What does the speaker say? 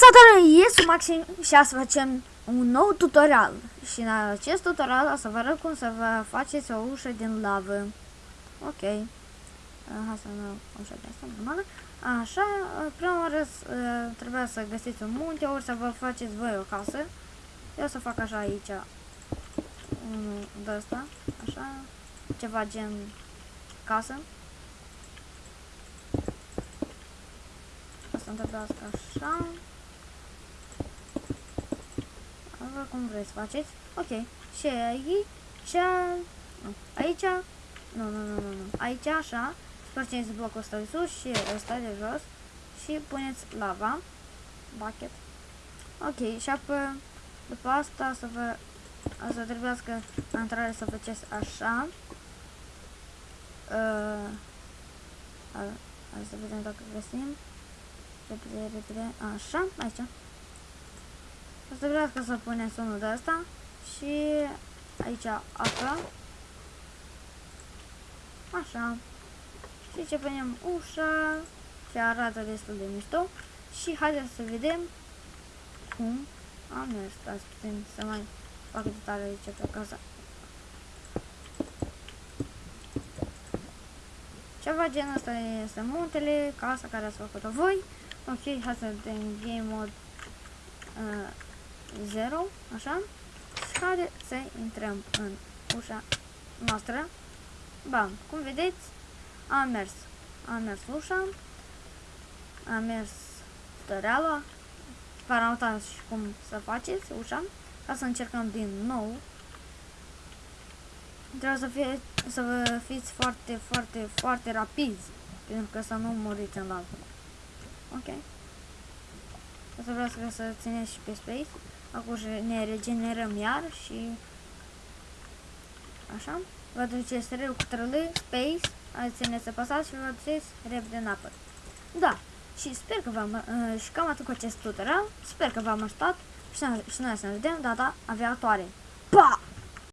salutare, este Maxim și astăzi facem un nou tutorial și în acest tutorial o să vă arăt cum să vă faceți o ușă din lavă. Ok. Uh, Hai să nu ușa de asta, normală. Așa, uh, prima oară uh, trebuia să găsiți un munte, ori să vă faceți voi o casă. Eu o să fac așa aici unul de ăsta, așa, ceva gen casă. Asta întâmplați așa. Vă cum vreți să faceți. Ok. Și aici... Nu. Aici... Nu, nu, nu, nu, nu. Aici așa. Spargeți blocul ăsta de sus și ăsta de jos. Și puneți lava. Bucket. Ok. Și apoi... După asta să vă... O să trebuiască la intrare să faceți așa. Uh, Hai să vedem dacă găsim. Repede, repede. Așa, aici. O să vreau să puneți unul de asta și aici apă. Așa. Și ce punem ușa ce arată destul de mișto. Și haideți să vedem cum am mers. Stați puțin să mai fac detalii aici pe casa. Ceva genul ăsta este muntele, casa care ați făcut-o voi. Ok, hai să vedem game mode uh, 0, așa. Și haide să intrăm în ușa noastră. Bam, cum vedeți, am mers. Am mers ușa. Am mers tutorialul. Vă arătați și cum să faceți ușa. Ca să încercăm din nou. Trebuie să, fie, să vă fiți foarte, foarte, foarte rapizi. Pentru că să nu muriți în lavă. Ok. O să vreau să țineți și pe space. Acum ne regenerăm iar și așa. Vă duceți rău cu trălâi, space, ați țineți să pasați și vă duceți repede în apă. Da, și sper că v-am, uh, și cam atât cu acest tutorial, sper că v-am ajutat și, și noi să ne vedem data aviatoare. Pa!